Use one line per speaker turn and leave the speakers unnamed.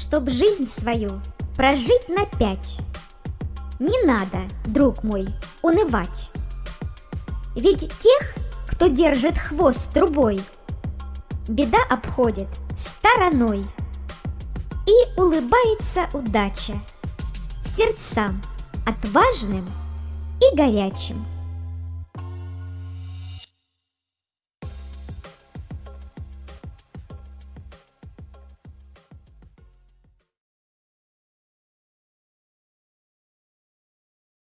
чтоб жизнь свою прожить на пять. Не надо, друг мой, унывать. Ведь тех, кто держит хвост трубой, беда обходит стороной. И улыбается удача сердцам отважным и горячим.